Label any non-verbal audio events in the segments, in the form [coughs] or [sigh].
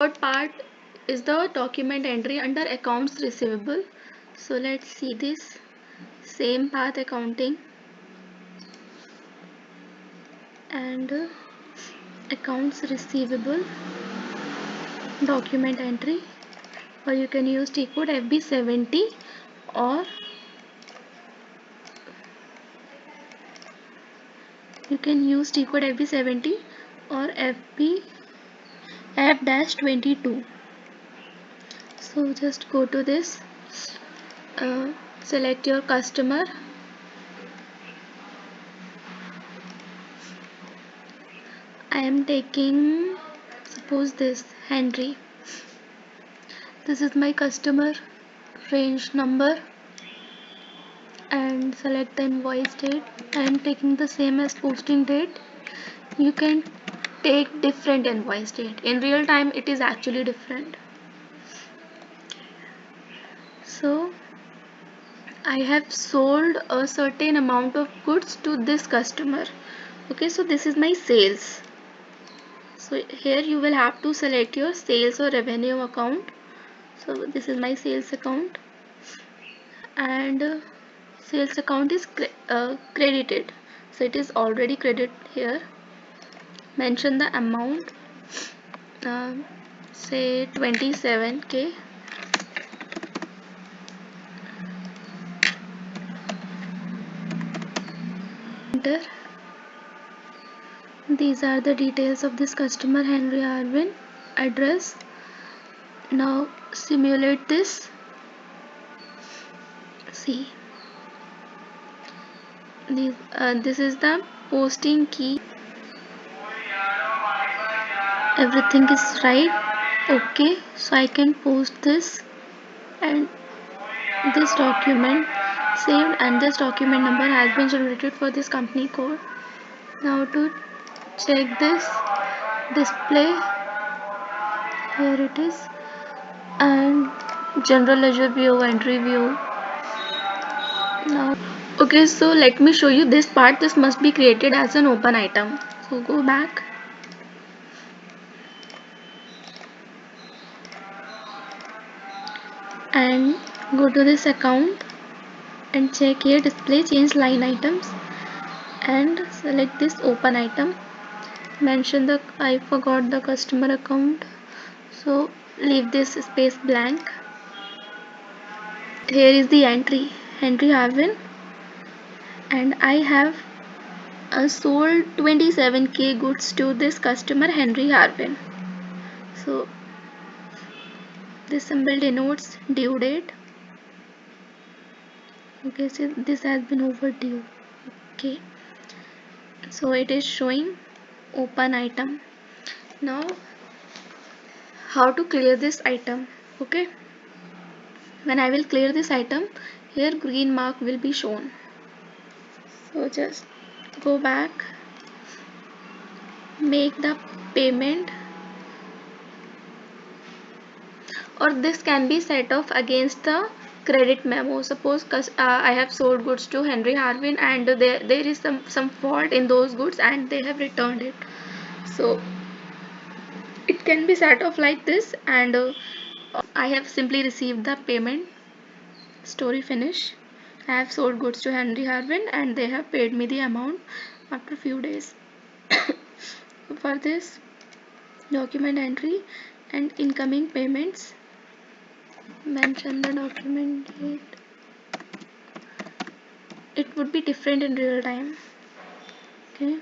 third part is the document entry under accounts receivable? So let's see this. Same path accounting. And uh, accounts receivable document entry. Or you can use T code FB70 or you can use T code FB70 or FB F-22 so just go to this. Uh, select your customer. I am taking suppose this Henry. This is my customer range number. And select the invoice date. I am taking the same as posting date. You can take different invoice date in real time it is actually different. So I have sold a certain amount of goods to this customer. Okay so this is my sales. So here you will have to select your sales or revenue account. So this is my sales account. And uh, sales account is cre uh, credited. So it is already credited here mention the amount uh, say 27k enter these are the details of this customer Henry Harvin address. Now simulate this. See. This, uh, this is the posting key everything is right okay? So I can post this and this document saved and this document number has been generated for this company code. Now to check this display here it is and general ledger view entry view. Now okay so let me show you this part. This must be created as an open item. So go back and go to this account and check here display change line items and select this open item. Mention the I forgot the customer account. So leave this space blank. Here is the entry Henry Harvin and I have uh, sold 27k goods to this customer Henry Harvin so this symbol denotes due date okay so this has been overdue. Okay. So it is showing open item. Now how to clear this item? Okay. When I will clear this item here green mark will be shown. So just go back. Make the payment or this can be set off against the credit memo. Suppose uh, I have sold goods to Henry Harvin and there, there is some some fault in those goods and they have returned it. So it can be set off like this and uh, I have simply received the payment. Story finish. I have sold goods to Henry Harvin and they have paid me the amount after a few days. [coughs] For this document entry and incoming payments mention the document date it would be different in real time. Okay.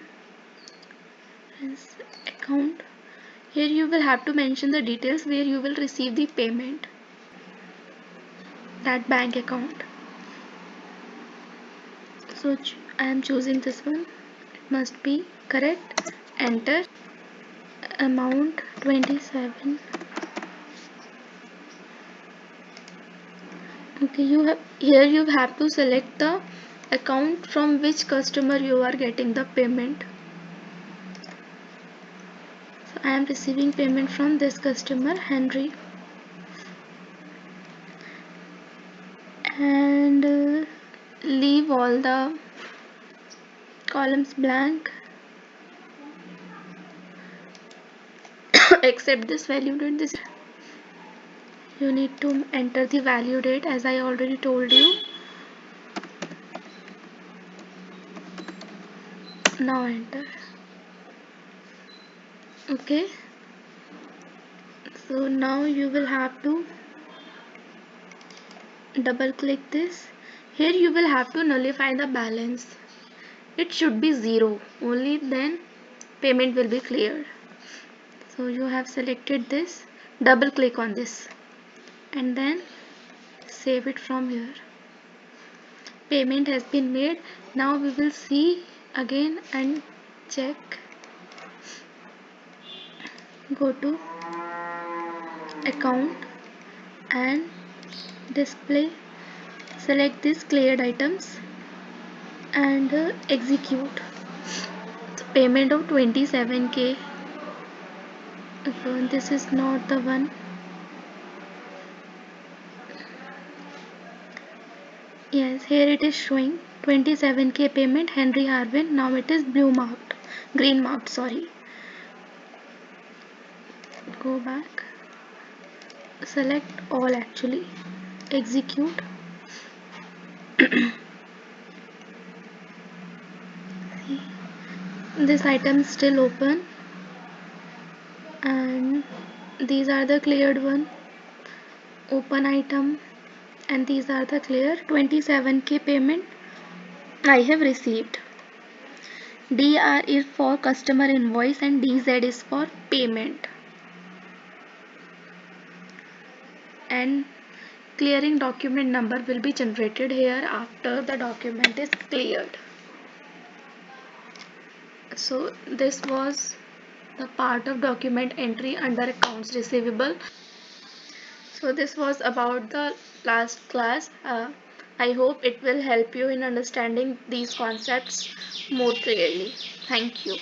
Account. Here you will have to mention the details where you will receive the payment. That bank account. So I am choosing this one. It must be correct. Enter. Amount 27 okay you have here you have to select the account from which customer you are getting the payment. So I am receiving payment from this customer Henry. And uh, leave all the columns blank. [coughs] Except this value this you need to enter the value date as I already told you. Now enter. Okay. So now you will have to double click this. Here you will have to nullify the balance. It should be zero. Only then payment will be cleared so you have selected this. Double click on this and then save it from here. Payment has been made. Now we will see again and check. Go to account and display. Select this cleared items and uh, execute. So payment of 27k so this is not the one yes here it is showing. 27k payment Henry Harvin now it is blue marked green marked sorry. Go back. Select all actually. Execute. This item still open. And these are the cleared one. Open item and these are the clear 27k payment I have received. DR is for customer invoice and DZ is for payment. And clearing document number will be generated here after the document is cleared. So this was the part of document entry under accounts receivable so this was about the last class. Uh, i hope it will help you in understanding these concepts more clearly. Thank you